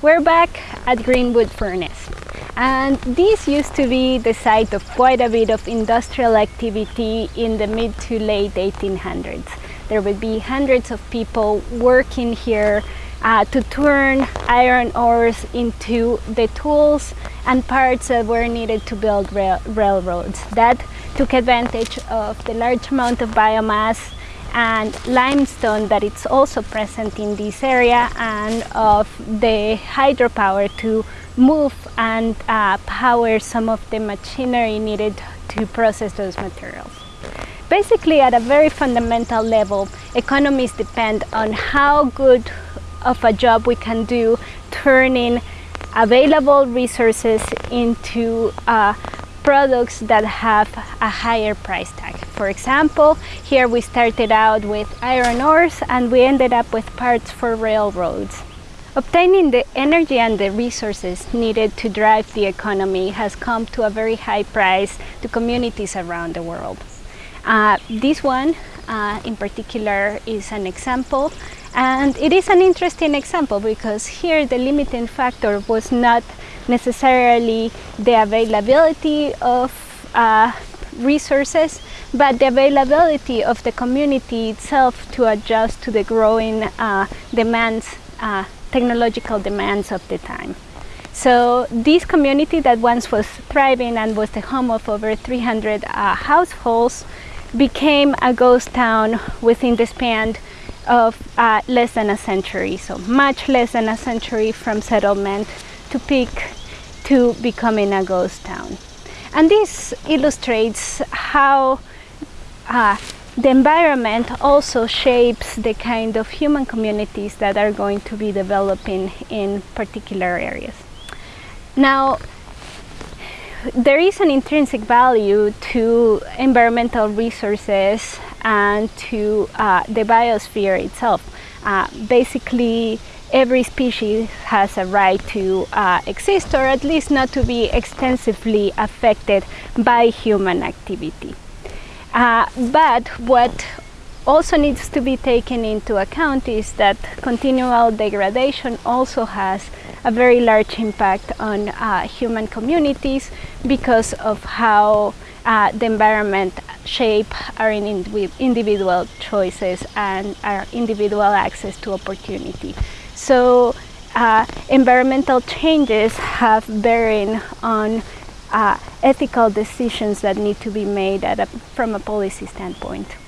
We're back at Greenwood Furnace and this used to be the site of quite a bit of industrial activity in the mid to late 1800s. There would be hundreds of people working here uh, to turn iron ores into the tools and parts that were needed to build rail railroads. That took advantage of the large amount of biomass and limestone that it's also present in this area and of the hydropower to move and uh, power some of the machinery needed to process those materials. Basically at a very fundamental level, economies depend on how good of a job we can do turning available resources into uh, products that have a higher price tag. For example, here we started out with iron ores and we ended up with parts for railroads. Obtaining the energy and the resources needed to drive the economy has come to a very high price to communities around the world. Uh, this one uh, in particular is an example and it is an interesting example because here the limiting factor was not necessarily the availability of uh, resources, but the availability of the community itself to adjust to the growing uh, demands, uh, technological demands of the time. So this community that once was thriving and was the home of over 300 uh, households became a ghost town within the span of uh, less than a century, so much less than a century from settlement to peak to becoming a ghost town. And this illustrates how uh, the environment also shapes the kind of human communities that are going to be developing in particular areas. Now, there is an intrinsic value to environmental resources and to uh, the biosphere itself. Uh, basically, every species has a right to uh, exist or at least not to be extensively affected by human activity. Uh, but what also needs to be taken into account is that continual degradation also has a very large impact on uh, human communities because of how uh, the environment shape our individual choices and our individual access to opportunity. So uh, environmental changes have bearing on uh, ethical decisions that need to be made a, from a policy standpoint.